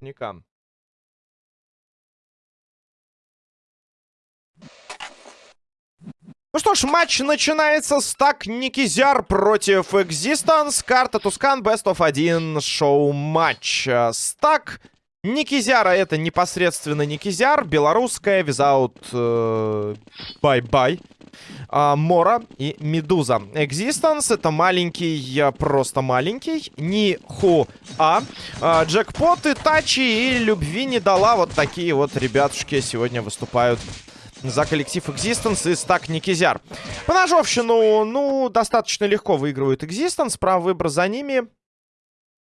Никам. Ну что ж, матч начинается с так Никизяр против Existence. Карта Тускан Best of 1 шоу-матч. Стак Никизяра это непосредственно Никизяр. Белорусская, визаут бай-бай. А, Мора и Медуза. Existence это маленький, просто маленький. Ниху А. а джекпот Тачи и Любви не дала. Вот такие вот ребятушки сегодня выступают за коллектив Existence и стак Никизяр. По ножовщину, ну, достаточно легко выигрывают Existence. Право выбора за ними.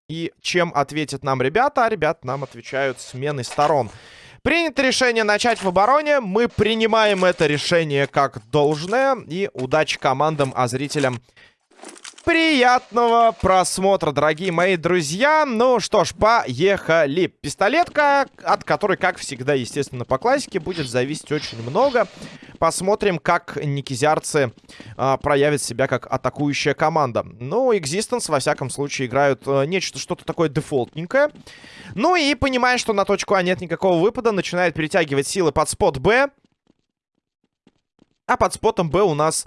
И чем ответят нам ребята? Ребята нам отвечают сменой сторон. Принято решение начать в обороне. Мы принимаем это решение как должное. И удачи командам, а зрителям Приятного просмотра, дорогие мои друзья. Ну что ж, поехали. Пистолетка, от которой, как всегда, естественно, по классике, будет зависеть очень много. Посмотрим, как никизярцы а, проявят себя как атакующая команда. Ну, Existence, во всяком случае, играют а, нечто, что-то такое дефолтненькое. Ну и, понимая, что на точку А нет никакого выпада, начинает перетягивать силы под спот Б. А под спотом Б у нас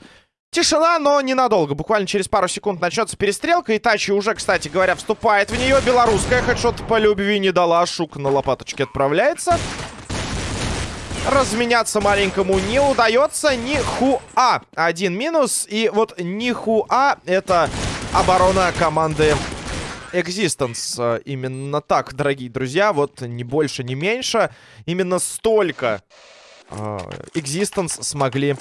Тишина, но ненадолго. Буквально через пару секунд начнется перестрелка. Итачи уже, кстати говоря, вступает в нее. Белорусская хедшот по любви не дала. Шук на лопаточке отправляется. Разменяться маленькому не удается. Нихуа. Один минус. И вот нихуа это оборона команды Existence. Именно так, дорогие друзья. Вот не больше, не меньше. Именно столько э, Existence смогли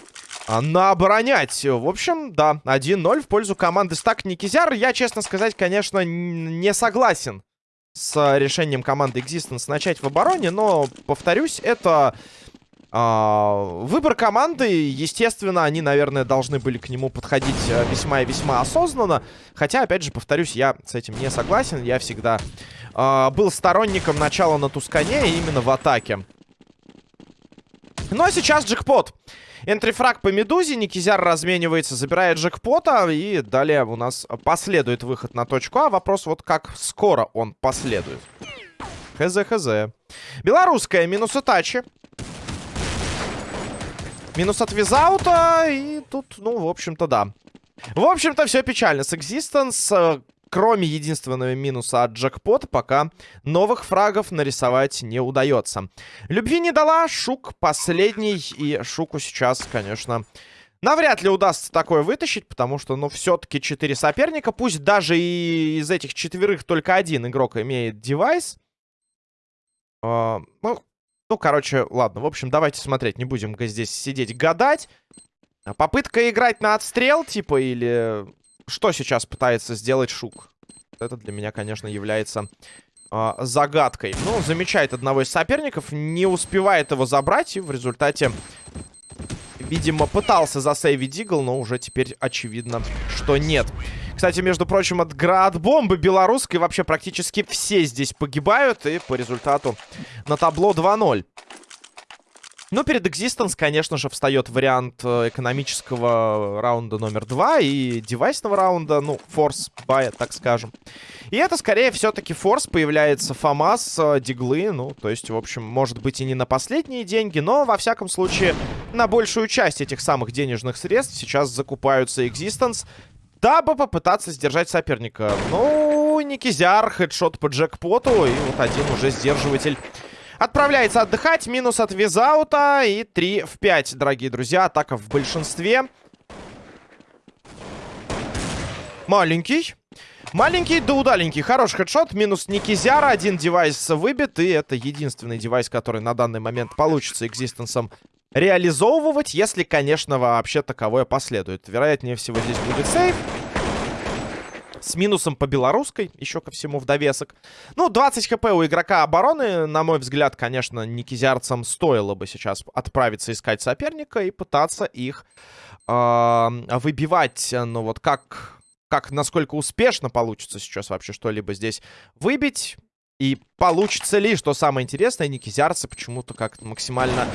а, наоборонять. В общем, да, 1-0 в пользу команды Стак Никизяр. Я, честно сказать, конечно, не согласен с решением команды Existence начать в обороне, но, повторюсь, это э, выбор команды. Естественно, они, наверное, должны были к нему подходить весьма и весьма осознанно. Хотя, опять же, повторюсь, я с этим не согласен. Я всегда э, был сторонником начала на Тускане именно в атаке. Ну а сейчас джекпот. Энтрифраг по Медузе. Никизяр разменивается, забирает джекпота. И далее у нас последует выход на точку А. Вопрос вот как скоро он последует. Хз-хз. Белорусская минус тачи. Минус от визаута. И тут, ну, в общем-то, да. В общем-то, все печально. С Existence кроме единственного минуса от джекпота, пока новых фрагов нарисовать не удается. Любви не дала, Шук последний, и Шуку сейчас, конечно... Навряд ли удастся такое вытащить, потому что, ну, все-таки четыре соперника. Пусть даже и из этих четверых только один игрок имеет девайс. Uh, ну, ну, короче, ладно. В общем, давайте смотреть. Не будем здесь сидеть гадать. Попытка играть на отстрел, типа, или что сейчас пытается сделать Шук? Это для меня, конечно, является э, загадкой. Ну, замечает одного из соперников, не успевает его забрать, и в результате, видимо, пытался засейвить Дигл, но уже теперь очевидно, что нет. Кстати, между прочим, от град-бомбы белорусской вообще практически все здесь погибают, и по результату на табло 2-0. Ну, перед Existence, конечно же, встает вариант э, экономического раунда номер два и девайсного раунда, ну, форс бая, так скажем. И это, скорее, все-таки форс. Появляется ФАМАС, э, диглы, ну, то есть, в общем, может быть и не на последние деньги, но, во всяком случае, на большую часть этих самых денежных средств сейчас закупаются Existence, дабы попытаться сдержать соперника. Ну, Никизяр, хедшот по джекпоту, и вот один уже сдерживатель Отправляется отдыхать. Минус от визаута. И 3 в 5, дорогие друзья. Атака в большинстве. Маленький. Маленький да удаленький. Хороший хедшот. Минус Никизяра. Один девайс выбит. И это единственный девайс, который на данный момент получится экзистенсом реализовывать. Если, конечно, вообще таковое последует. Вероятнее всего здесь будет сейф. С минусом по белорусской, еще ко всему в довесок. Ну, 20 хп у игрока обороны. На мой взгляд, конечно, никизярцам стоило бы сейчас отправиться искать соперника и пытаться их э, выбивать. Ну, вот как, как, насколько успешно получится сейчас вообще что-либо здесь выбить. И получится ли, что самое интересное, никизярцы почему-то как-то максимально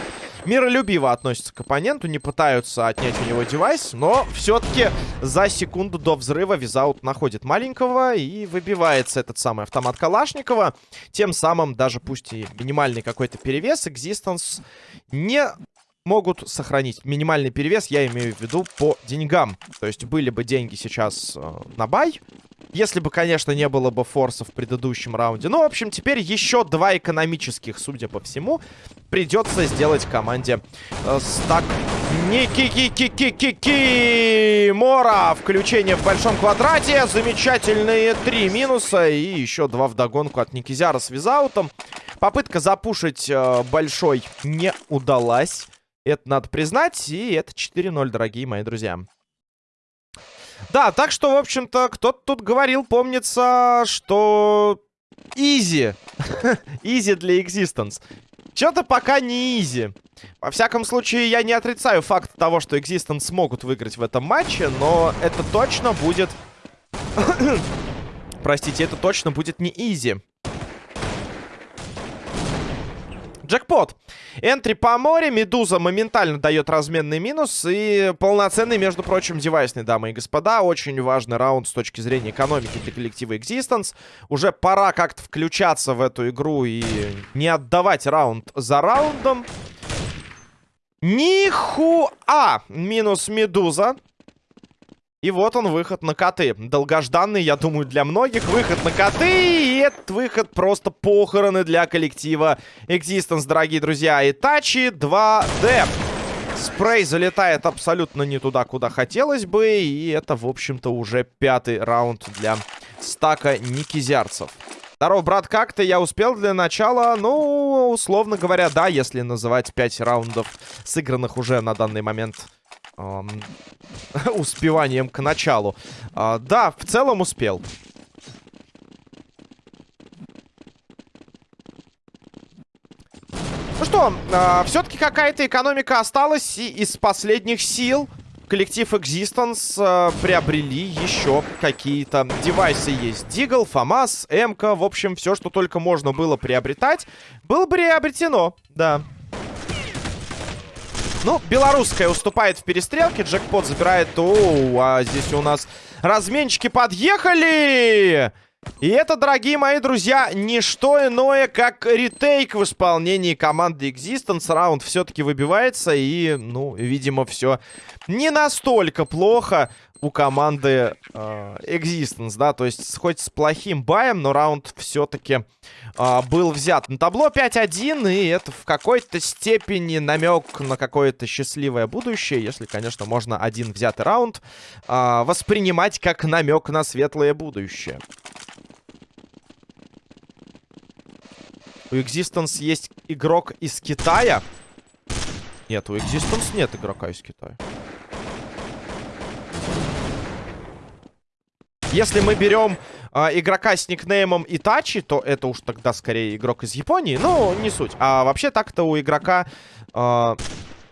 миролюбиво относятся к оппоненту, не пытаются отнять у него девайс, но все-таки за секунду до взрыва Визаут находит маленького и выбивается этот самый автомат Калашникова. Тем самым, даже пусть и минимальный какой-то перевес, Existence не могут сохранить минимальный перевес, я имею в виду по деньгам. То есть были бы деньги сейчас э, на бай, если бы, конечно, не было бы форса в предыдущем раунде. Ну, в общем, теперь еще два экономических, судя по всему, придется сделать команде э, стак. Ники-ки-ки-ки-ки-ки! Мора! Включение в большом квадрате. Замечательные три минуса. И еще два вдогонку от Никизяра с визаутом. Попытка запушить э, большой не удалась. Это надо признать. И это 4-0, дорогие мои друзья. Да, так что, в общем-то, кто-то тут говорил, помнится, что... Easy. Easy для Existence. Что-то пока не easy. Во всяком случае, я не отрицаю факт того, что Existence смогут выиграть в этом матче, но это точно будет... Простите, это точно будет не easy. Джекпот. Энтри по море. Медуза моментально дает разменный минус. И полноценный, между прочим, девайсный, дамы и господа. Очень важный раунд с точки зрения экономики для коллектива Existence. Уже пора как-то включаться в эту игру и не отдавать раунд за раундом. Нихуа! Минус Медуза. И вот он, выход на коты. Долгожданный, я думаю, для многих. Выход на коты. И этот выход просто похороны для коллектива Existence, дорогие друзья. Итачи 2D. Спрей залетает абсолютно не туда, куда хотелось бы. И это, в общем-то, уже пятый раунд для стака никизярцев. Здорово, брат, как ты? Я успел для начала? Ну, условно говоря, да, если называть 5 раундов, сыгранных уже на данный момент успеванием к началу. А, да, в целом успел. Ну что, э, все-таки какая-то экономика осталась, и из последних сил коллектив Existence э, приобрели еще какие-то девайсы. Есть Дигл, ФАМАС, МК, в общем, все, что только можно было приобретать, было приобретено, да. Ну, белорусская уступает в перестрелке. Джекпот забирает... О, а здесь у нас разменчики подъехали! И это, дорогие мои друзья, не что иное, как ретейк в исполнении команды Existence. Раунд все-таки выбивается, и, ну, видимо, все не настолько плохо у команды э, Existence, да, то есть хоть с плохим баем, но раунд все-таки э, был взят. На табло 5-1, и это в какой-то степени намек на какое-то счастливое будущее, если, конечно, можно один взятый раунд э, воспринимать как намек на светлое будущее. У Existence есть игрок из Китая. Нет, у Existence нет игрока из Китая. Если мы берем э, игрока с никнеймом Итачи, то это уж тогда скорее игрок из Японии. Ну, не суть. А вообще так-то у игрока... Э,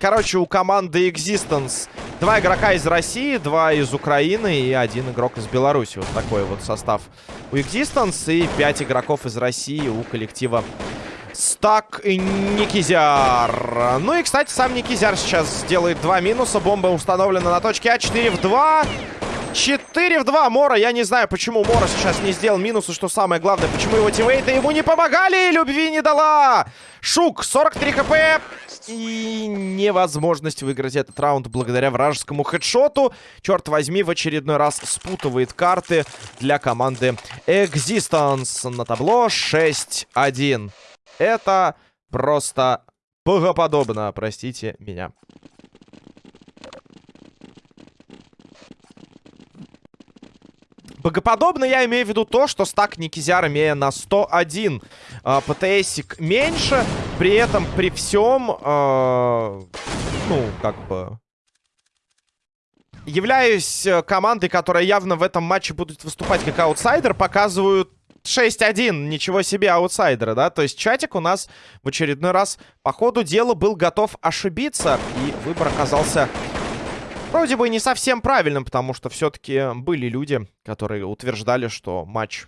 короче, у команды Existence два игрока из России, два из Украины и один игрок из Беларуси. Вот такой вот состав у Existence. И пять игроков из России у коллектива Стак Никизяр. Ну и, кстати, сам Никизяр сейчас сделает два минуса. Бомба установлена на точке А4 в 2. 4 в 2. Мора, я не знаю, почему Мора сейчас не сделал минус. И что самое главное, почему его тиммейты ему не помогали. Любви не дала. Шук, 43 хп. И невозможность выиграть этот раунд благодаря вражескому хедшоту. Черт возьми, в очередной раз спутывает карты для команды Existence. На табло 6-1. Это просто богоподобно, простите меня. Богоподобно я имею в виду то, что стак Никизяр, имея на 101 э, ПТСик меньше, при этом при всем, э, ну, как бы... Являюсь э, командой, которая явно в этом матче будет выступать как аутсайдер, показывают 6-1, ничего себе аутсайдера, да? То есть чатик у нас в очередной раз по ходу дела был готов ошибиться. И выбор оказался вроде бы не совсем правильным, потому что все-таки были люди, которые утверждали, что матч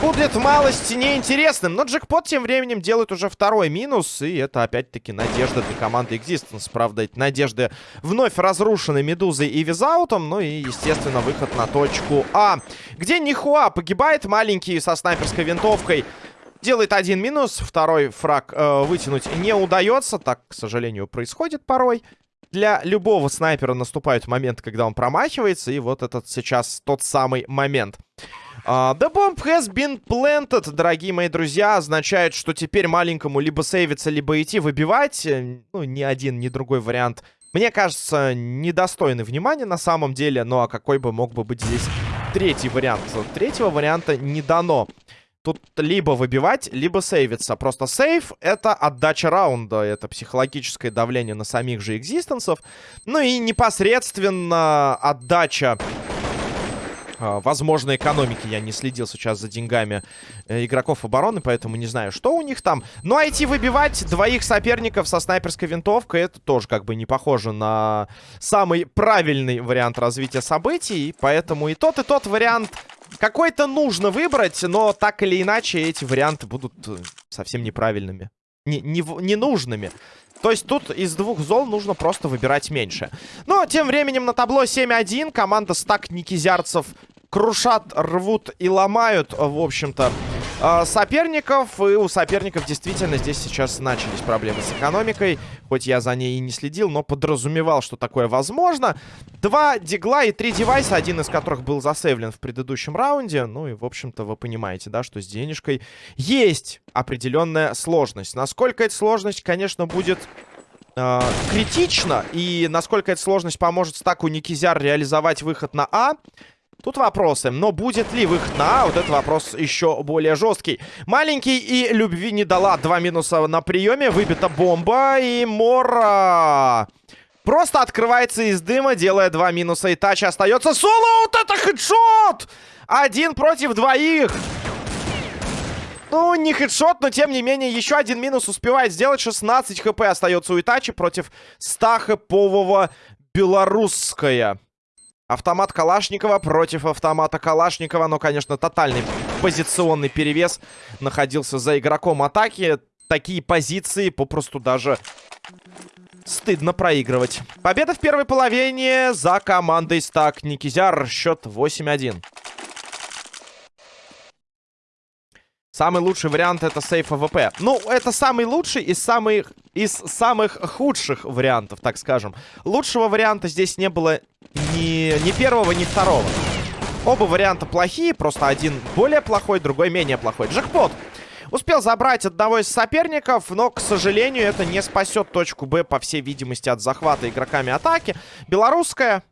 будет малости неинтересным. Но джекпот тем временем делает уже второй минус. И это опять-таки надежда для команды Existence. Правда, эти надежды вновь разрушены Медузой и Визаутом. Ну и, естественно, выход на точку А. Где Нихуа погибает маленький со снайперской винтовкой. Делает один минус, второй фраг э, вытянуть не удается. Так, к сожалению, происходит порой. Для любого снайпера наступают моменты, когда он промахивается. И вот этот сейчас тот самый момент. Uh, the bomb has been planted, дорогие мои друзья, означает, что теперь маленькому либо сейвиться, либо идти выбивать. Э, ну, ни один, ни другой вариант, мне кажется, недостойный внимания на самом деле. Ну, а какой бы мог бы быть здесь третий вариант? Третьего варианта не дано. Тут либо выбивать, либо сейвиться. Просто сейв — это отдача раунда. Это психологическое давление на самих же экзистенсов. Ну и непосредственно отдача а, возможной экономики. Я не следил сейчас за деньгами э, игроков обороны, поэтому не знаю, что у них там. Ну, идти выбивать двоих соперников со снайперской винтовкой, это тоже как бы не похоже на самый правильный вариант развития событий. Поэтому и тот, и тот вариант какой-то нужно выбрать, но так или иначе эти варианты будут э, совсем неправильными. Не, не, ненужными. То есть тут из двух зол нужно просто выбирать меньше. Но тем временем на табло 7-1 команда стак Никизярцев крушат, рвут и ломают, в общем-то, э, соперников. И у соперников действительно здесь сейчас начались проблемы с экономикой. Хоть я за ней и не следил, но подразумевал, что такое возможно. Два дигла и три девайса, один из которых был засейвлен в предыдущем раунде. Ну и, в общем-то, вы понимаете, да, что с денежкой есть определенная сложность. Насколько эта сложность, конечно, будет э, критично. И насколько эта сложность поможет стаку Никизяр реализовать выход на А, Тут вопросы. Но будет ли выход на А? Вот этот вопрос еще более жесткий. Маленький и любви не дала. Два минуса на приеме. Выбита бомба. И Мора... Просто открывается из дыма, делая два минуса. И тач остается. Соло! Вот это хедшот! Один против двоих. Ну, не хедшот, но тем не менее, еще один минус успевает сделать. 16 хп остается у Итачи против 100 хэпового белорусская. Автомат Калашникова против автомата Калашникова. Но, конечно, тотальный позиционный перевес находился за игроком атаки. Такие позиции попросту даже стыдно проигрывать. Победа в первой половине за командой Стак Никизяр. Счет 8-1. Самый лучший вариант это save AWP. Ну, это самый лучший из самых, из самых худших вариантов, так скажем. Лучшего варианта здесь не было ни, ни первого, ни второго. Оба варианта плохие, просто один более плохой, другой менее плохой. Джекпот успел забрать одного из соперников, но, к сожалению, это не спасет точку Б, по всей видимости, от захвата игроками атаки. Белорусская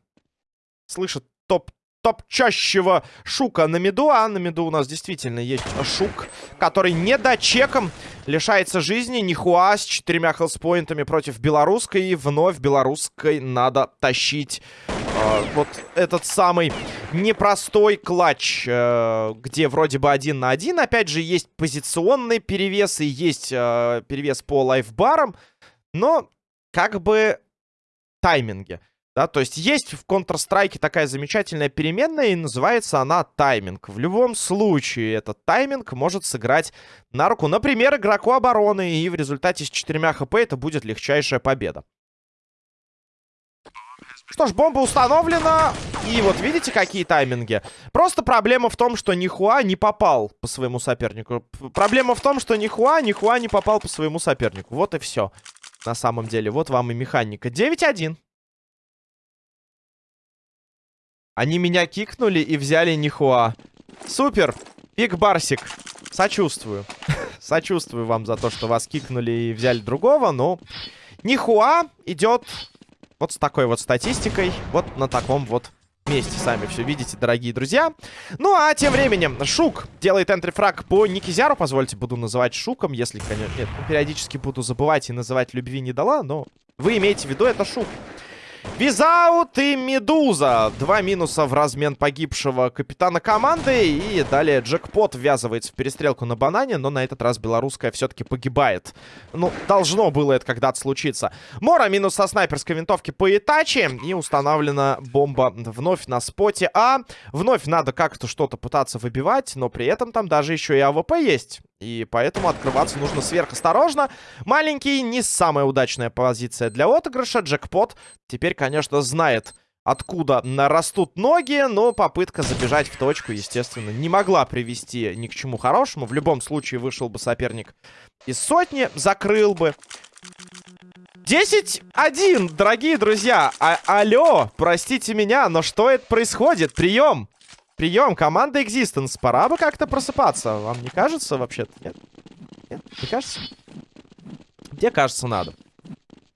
слышит топ топчащего Шука на миду. А на миду у нас действительно есть Шук, который не дочеком лишается жизни. Нихуа с четырьмя хелспоинтами против белорусской. И вновь белорусской надо тащить э, вот этот самый непростой клатч, э, где вроде бы один на один. Опять же, есть позиционный перевес и есть э, перевес по лайфбарам. Но как бы тайминге. Да, то есть есть в Counter-Strike такая замечательная переменная, и называется она тайминг. В любом случае этот тайминг может сыграть на руку, например, игроку обороны, и в результате с 4 хп это будет легчайшая победа. Что ж, бомба установлена. И вот видите, какие тайминги. Просто проблема в том, что Нихуа не попал по своему сопернику. Проблема в том, что Нихуа, Нихуа не попал по своему сопернику. Вот и все. На самом деле, вот вам и механика. 9-1. Они меня кикнули и взяли Нихуа. Супер! Пик Барсик. Сочувствую. Сочувствую вам за то, что вас кикнули и взяли другого, но... Нихуа идет вот с такой вот статистикой. Вот на таком вот месте. Сами все видите, дорогие друзья. Ну, а тем временем Шук делает энтрифраг по Никизяру. Позвольте, буду называть Шуком, если, конечно... Нет, периодически буду забывать и называть любви не дала, но вы имеете в виду, это Шук. Визаут и Медуза. Два минуса в размен погибшего капитана команды. И далее Джекпот ввязывается в перестрелку на банане, но на этот раз белорусская все-таки погибает. Ну, должно было это когда-то случиться. Мора минус со снайперской винтовки по Итачи. И установлена бомба вновь на споте А. Вновь надо как-то что-то пытаться выбивать, но при этом там даже еще и AWP есть. И поэтому открываться нужно сверхосторожно. Маленький, не самая удачная позиция для отыгрыша. Джекпот теперь, конечно, знает, откуда растут ноги, но попытка забежать в точку, естественно, не могла привести ни к чему хорошему. В любом случае вышел бы соперник из сотни, закрыл бы. 10-1, дорогие друзья. А алло, простите меня, но что это происходит? Прием! Прием, команда Existence. Пора бы как-то просыпаться. Вам не кажется вообще-то? Нет? Нет? Не кажется? Мне кажется, надо.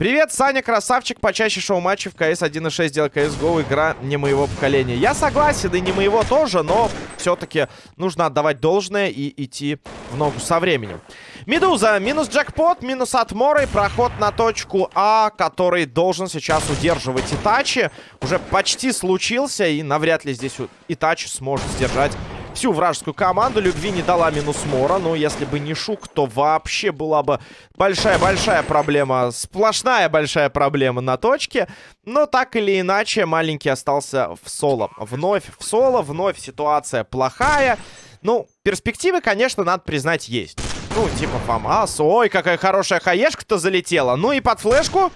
Привет, Саня, красавчик, почаще шоу-матчей в КС 1.6 делай CSGO, игра не моего поколения. Я согласен, и не моего тоже, но все-таки нужно отдавать должное и идти в ногу со временем. Медуза, минус джекпот, минус от Моры, проход на точку А, который должен сейчас удерживать Итачи. Уже почти случился, и навряд ли здесь Итачи сможет сдержать всю вражескую команду. Любви не дала минус Мора. Но если бы не Шук, то вообще была бы большая-большая проблема. Сплошная большая проблема на точке. Но так или иначе, маленький остался в соло. Вновь в соло, вновь ситуация плохая. Ну, перспективы, конечно, надо признать, есть. Ну, типа ФАМАС. Ой, какая хорошая хаешка-то залетела. Ну и под флешку.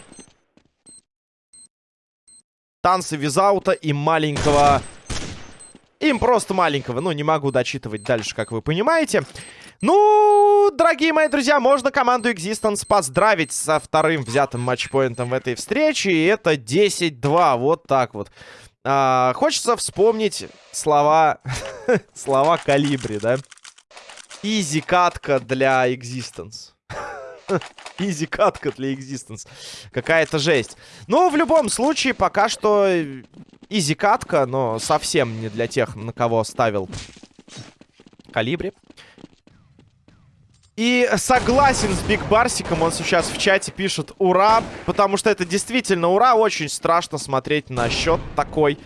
Танцы визаута и маленького им просто маленького. Ну, не могу дочитывать дальше, как вы понимаете. Ну, дорогие мои друзья, можно команду Existence поздравить со вторым взятым матчпоинтом в этой встрече. И это 10-2. Вот так вот. А, хочется вспомнить слова... слова Калибри, да? Изи катка для Existence. Easy катка для Existence. Какая-то жесть. Ну, в любом случае, пока что easy катка, но совсем не для тех, на кого ставил Калибри. И согласен с Биг Барсиком, он сейчас в чате пишет «Ура!», потому что это действительно ура, очень страшно смотреть на счет такой.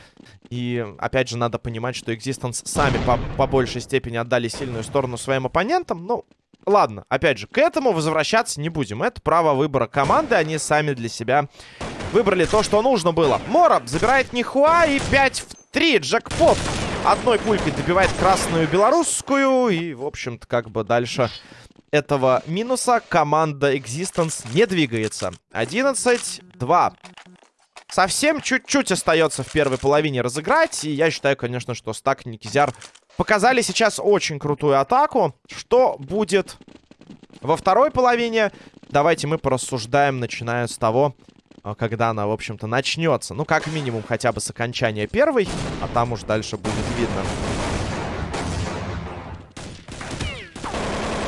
И, опять же, надо понимать, что Existence сами по, по большей степени отдали сильную сторону своим оппонентам. Ну, ладно, опять же, к этому возвращаться не будем. Это право выбора команды, они сами для себя Выбрали то, что нужно было. Мора забирает Нихуа и 5 в 3. Джекпот одной пулькой добивает красную белорусскую. И, в общем-то, как бы дальше этого минуса команда Existence не двигается. 11-2. Совсем чуть-чуть остается в первой половине разыграть. И я считаю, конечно, что Стак Никизяр показали сейчас очень крутую атаку. Что будет во второй половине? Давайте мы порассуждаем, начиная с того, а, когда она, в общем-то, начнется. Ну, как минимум, хотя бы с окончания первой, а там уж дальше будет видно.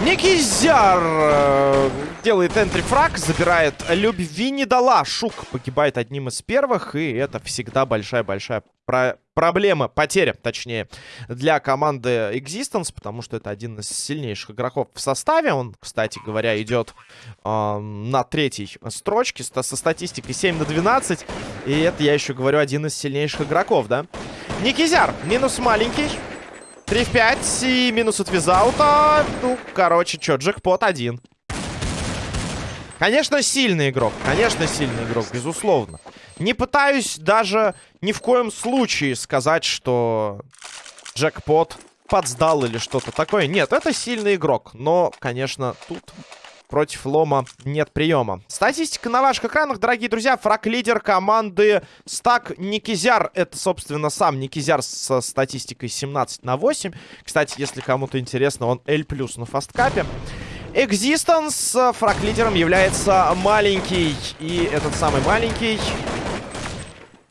Никизяр делает энтри-фраг, забирает любви не дала. Шук погибает одним из первых, и это всегда большая-большая про проблема, потеря, точнее, для команды Existence, потому что это один из сильнейших игроков в составе. Он, кстати говоря, идет э, на третьей строчке со статистикой 7 на 12, и это, я еще говорю, один из сильнейших игроков, да? Никизяр, минус маленький. 3 в 5 и минус от визаута. Ну, короче, что, джекпот один. Конечно, сильный игрок. Конечно, сильный игрок, безусловно. Не пытаюсь даже ни в коем случае сказать, что джекпот подсдал или что-то такое. Нет, это сильный игрок. Но, конечно, тут Против Лома нет приема. Статистика на ваших экранах, дорогие друзья. Фраг-лидер команды Стак Никизяр. Это, собственно, сам Никизяр со статистикой 17 на 8. Кстати, если кому-то интересно, он L+, на фасткапе. Existence фраг-лидером является маленький. И этот самый маленький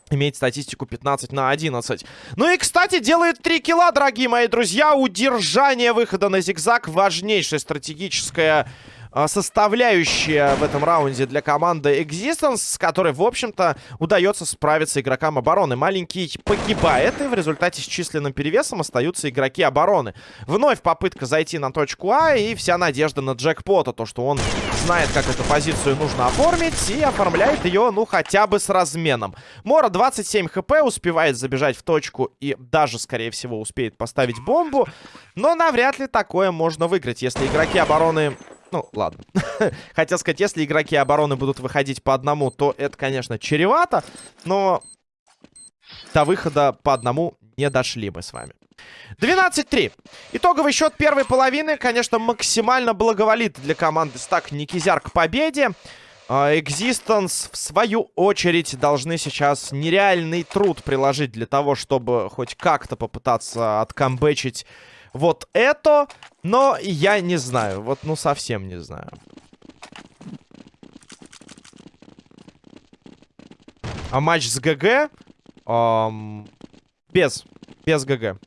имеет статистику 15 на 11. Ну и, кстати, делает 3 килла, дорогие мои друзья. Удержание выхода на зигзаг. Важнейшая стратегическая составляющая в этом раунде для команды Existence, с которой, в общем-то, удается справиться игрокам обороны. Маленький погибает, и в результате с численным перевесом остаются игроки обороны. Вновь попытка зайти на точку А, и вся надежда на джекпота, то, что он знает, как эту позицию нужно оформить, и оформляет ее, ну, хотя бы с разменом. Мора 27 хп, успевает забежать в точку и даже, скорее всего, успеет поставить бомбу, но навряд ли такое можно выиграть, если игроки обороны ну, ладно. Хотел сказать, если игроки обороны будут выходить по одному, то это, конечно, чревато. Но до выхода по одному не дошли мы с вами. 12-3. Итоговый счет первой половины, конечно, максимально благоволит для команды Стак Никизяр к победе. Existence, в свою очередь, должны сейчас нереальный труд приложить для того, чтобы хоть как-то попытаться откамбэчить вот это, но я не знаю. Вот, ну, совсем не знаю. А матч с ГГ? Эм, без. Без ГГ.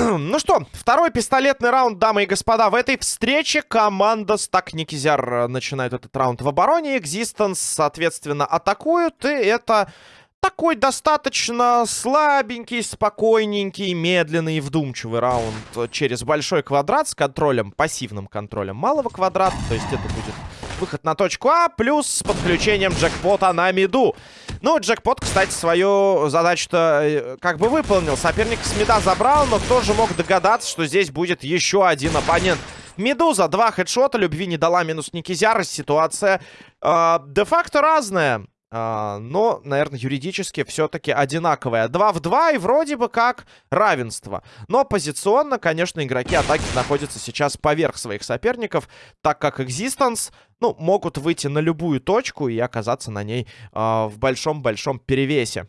ну что, второй пистолетный раунд, дамы и господа. В этой встрече команда Стак Никизяр э, начинает этот раунд в обороне. Экзистенс, соответственно, атакуют. И это такой достаточно слабенький, спокойненький, медленный и вдумчивый раунд через большой квадрат с контролем, пассивным контролем малого квадрата. То есть это будет выход на точку А, плюс с подключением джекпота на миду. Ну, джекпот, кстати, свою задачу-то э, как бы выполнил. Соперник с мида забрал, но кто же мог догадаться, что здесь будет еще один оппонент. Медуза, два хедшота, любви не дала минус Никизяра. Ситуация э, де-факто разная. А, но, наверное, юридически все-таки одинаковая. 2 в 2 и вроде бы как равенство. Но позиционно, конечно, игроки атаки находятся сейчас поверх своих соперников, так как Existence, ну, могут выйти на любую точку и оказаться на ней а, в большом-большом перевесе.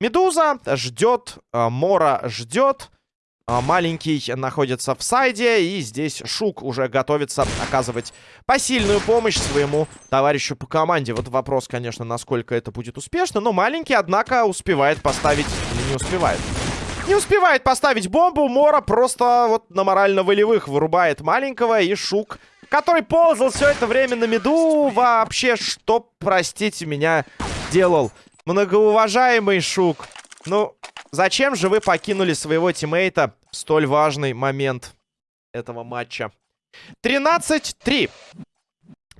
Медуза ждет, а, Мора ждет. А, маленький находится в сайде. И здесь Шук уже готовится оказывать посильную помощь своему товарищу по команде. Вот вопрос, конечно, насколько это будет успешно. Но маленький, однако, успевает поставить... Не успевает? Не успевает поставить бомбу. Мора просто вот на морально-волевых вырубает маленького. И Шук, который ползал все это время на меду, вообще что, простите меня, делал? Многоуважаемый Шук. Ну, зачем же вы покинули своего тиммейта в столь важный момент этого матча? 13-3.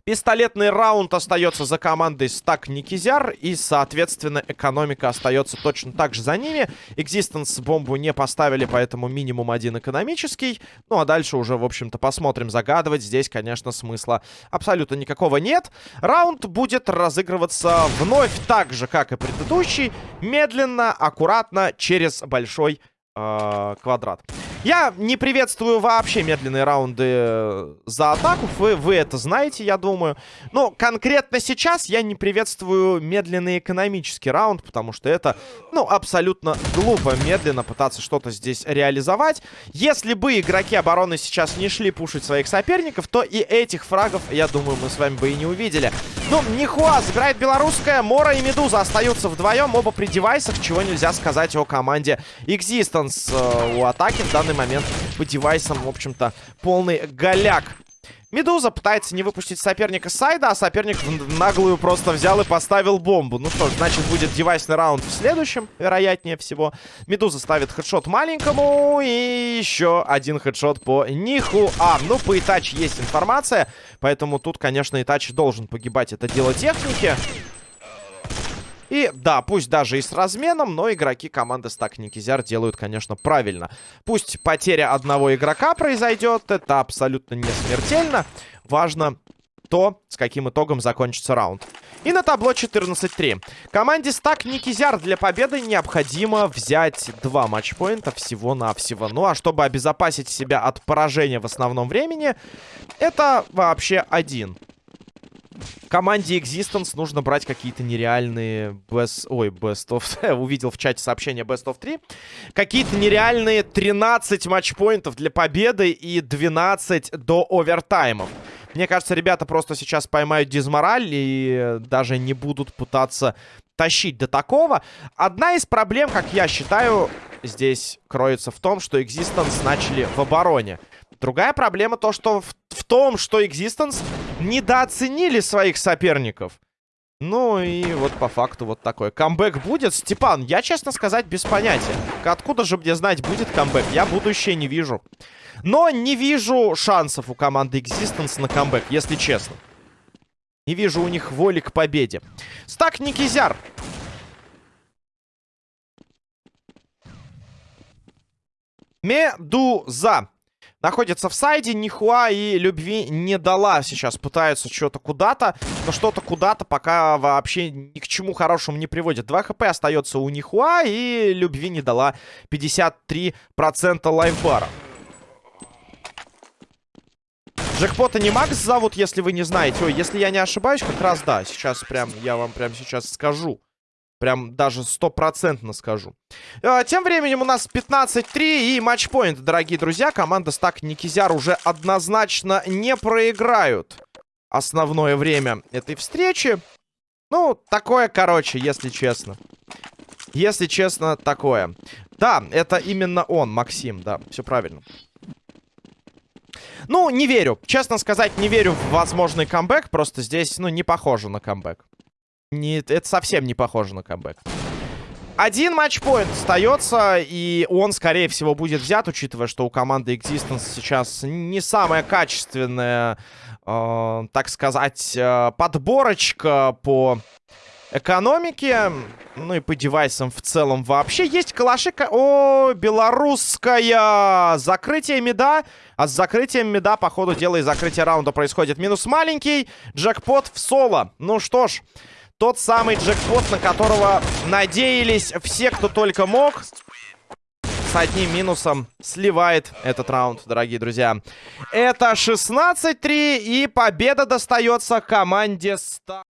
Пистолетный раунд остается за командой Стак Никизяр. И, соответственно, экономика остается точно так же за ними. Экзистенс бомбу не поставили, поэтому минимум один экономический. Ну, а дальше уже, в общем-то, посмотрим. Загадывать здесь, конечно, смысла абсолютно никакого нет. Раунд будет разыгрываться вновь так же, как и предыдущий. Медленно, аккуратно, через большой э, квадрат. Я не приветствую вообще медленные раунды э, за атаку. Вы, вы это знаете, я думаю. Но конкретно сейчас я не приветствую медленный экономический раунд, потому что это, ну, абсолютно глупо медленно пытаться что-то здесь реализовать. Если бы игроки обороны сейчас не шли пушить своих соперников, то и этих фрагов, я думаю, мы с вами бы и не увидели. Ну, Нихуа забирает белорусская, Мора и Медуза остаются вдвоем, оба при девайсах, чего нельзя сказать о команде Existence. Э, у атаки в данный данный момент по девайсам, в общем-то, полный голяк. Медуза пытается не выпустить соперника сайда, а соперник наглую просто взял и поставил бомбу. Ну что ж, значит, будет девайсный раунд в следующем, вероятнее всего. Медуза ставит хедшот маленькому и еще один хедшот по Ниху. А, ну по Итачи есть информация, поэтому тут, конечно, Итачи должен погибать. Это дело техники. И да, пусть даже и с разменом, но игроки команды Стак Никизяр делают, конечно, правильно. Пусть потеря одного игрока произойдет, это абсолютно не смертельно. Важно то, с каким итогом закончится раунд. И на табло 14-3. Команде Стак Никизяр для победы необходимо взять два матчпоинта всего-навсего. Ну а чтобы обезопасить себя от поражения в основном времени, это вообще один команде Existence нужно брать какие-то нереальные best... Ой, best of... Увидел в чате сообщение best of 3. Какие-то нереальные 13 матчпоинтов для победы и 12 до овертаймов. Мне кажется, ребята просто сейчас поймают дизмораль и даже не будут пытаться тащить до такого. Одна из проблем, как я считаю, здесь кроется в том, что Existence начали в обороне. Другая проблема то, что в, в том, что Existence недооценили своих соперников. Ну и вот по факту вот такой. Камбэк будет? Степан, я, честно сказать, без понятия. Откуда же мне знать, будет камбэк? Я будущее не вижу. Но не вижу шансов у команды Existence на камбэк, если честно. Не вижу у них воли к победе. Стак Никизяр. Медуза. Находится в сайде, нихуа и любви не дала. Сейчас пытаются что-то куда-то, но что-то куда-то пока вообще ни к чему хорошему не приводит. 2 хп остается у нихуа и любви не дала 53% лайфбара. Джекпота не Макс зовут, если вы не знаете. Ой, если я не ошибаюсь, как раз да. Сейчас прям, я вам прям сейчас скажу. Прям даже стопроцентно скажу. Э, тем временем у нас 15-3 и матчпоинт, дорогие друзья. Команда Стак Никизяр уже однозначно не проиграют основное время этой встречи. Ну, такое, короче, если честно. Если честно, такое. Да, это именно он, Максим, да, все правильно. Ну, не верю. Честно сказать, не верю в возможный камбэк. Просто здесь, ну, не похоже на камбэк. Не, это совсем не похоже на камбэк. Один матчпоинт остается, и он, скорее всего, будет взят, учитывая, что у команды Existence сейчас не самая качественная, э, так сказать, э, подборочка по экономике, ну и по девайсам в целом вообще. Есть калаши... О, белорусская! Закрытие меда. А с закрытием меда, по ходу дела, и закрытие раунда происходит. Минус маленький. Джекпот в соло. Ну что ж... Тот самый джекпот, на которого надеялись все, кто только мог. С одним минусом сливает этот раунд, дорогие друзья. Это 16-3, и победа достается команде 100.